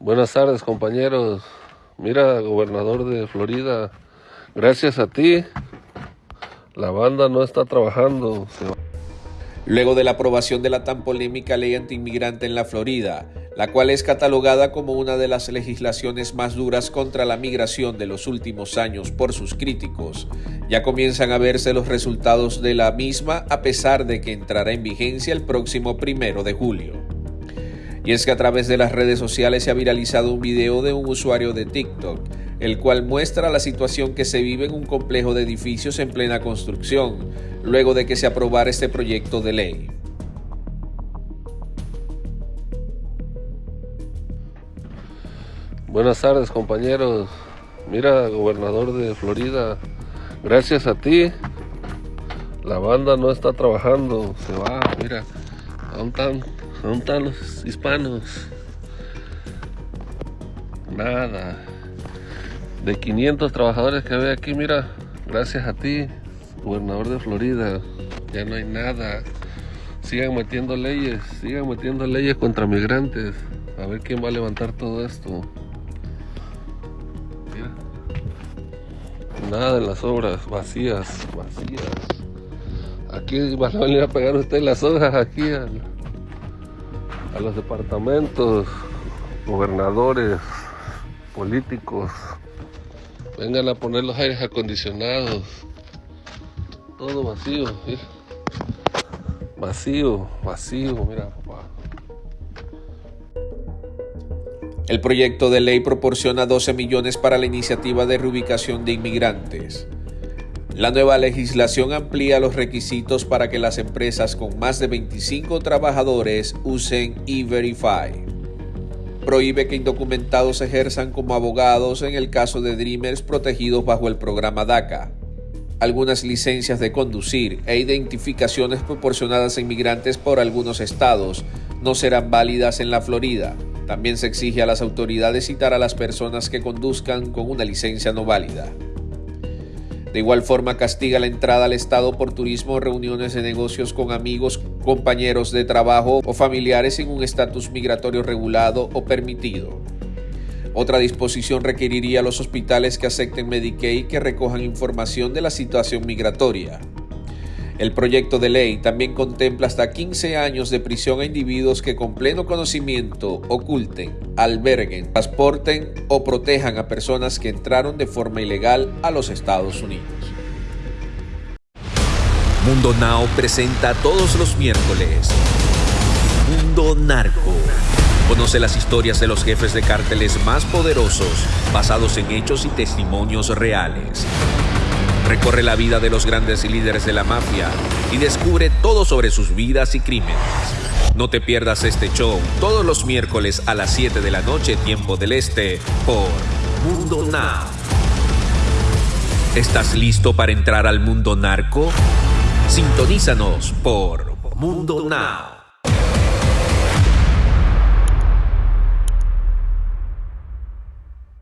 Buenas tardes, compañeros. Mira, gobernador de Florida, gracias a ti, la banda no está trabajando. Luego de la aprobación de la tan polémica ley antiinmigrante en la Florida, la cual es catalogada como una de las legislaciones más duras contra la migración de los últimos años por sus críticos, ya comienzan a verse los resultados de la misma a pesar de que entrará en vigencia el próximo primero de julio. Y es que a través de las redes sociales se ha viralizado un video de un usuario de TikTok, el cual muestra la situación que se vive en un complejo de edificios en plena construcción, luego de que se aprobara este proyecto de ley. Buenas tardes compañeros. Mira, gobernador de Florida, gracias a ti, la banda no está trabajando, se va, mira, ¿dónde están? ¿Dónde están los hispanos? Nada. De 500 trabajadores que había aquí, mira, gracias a ti, gobernador de Florida, ya no hay nada. Sigan metiendo leyes, sigan metiendo leyes contra migrantes. A ver quién va a levantar todo esto. Mira. Nada de las obras, vacías, vacías. Aquí van a venir a pegar ustedes las hojas aquí al a los departamentos, gobernadores, políticos, vengan a poner los aires acondicionados, todo vacío, vacío, vacío, mira papá. El proyecto de ley proporciona 12 millones para la iniciativa de reubicación de inmigrantes. La nueva legislación amplía los requisitos para que las empresas con más de 25 trabajadores usen E-Verify. Prohíbe que indocumentados ejerzan como abogados en el caso de Dreamers protegidos bajo el programa DACA. Algunas licencias de conducir e identificaciones proporcionadas a inmigrantes por algunos estados no serán válidas en la Florida. También se exige a las autoridades citar a las personas que conduzcan con una licencia no válida. De igual forma castiga la entrada al Estado por turismo, reuniones de negocios con amigos, compañeros de trabajo o familiares en un estatus migratorio regulado o permitido. Otra disposición requeriría a los hospitales que acepten Medicaid que recojan información de la situación migratoria. El proyecto de ley también contempla hasta 15 años de prisión a individuos que con pleno conocimiento oculten, alberguen, transporten o protejan a personas que entraron de forma ilegal a los Estados Unidos. Mundo Now presenta todos los miércoles Mundo Narco. Conoce las historias de los jefes de cárteles más poderosos, basados en hechos y testimonios reales. Recorre la vida de los grandes líderes de la mafia y descubre todo sobre sus vidas y crímenes. No te pierdas este show todos los miércoles a las 7 de la noche, tiempo del este, por Mundo Now. ¿Estás listo para entrar al mundo narco? Sintonízanos por Mundo Now.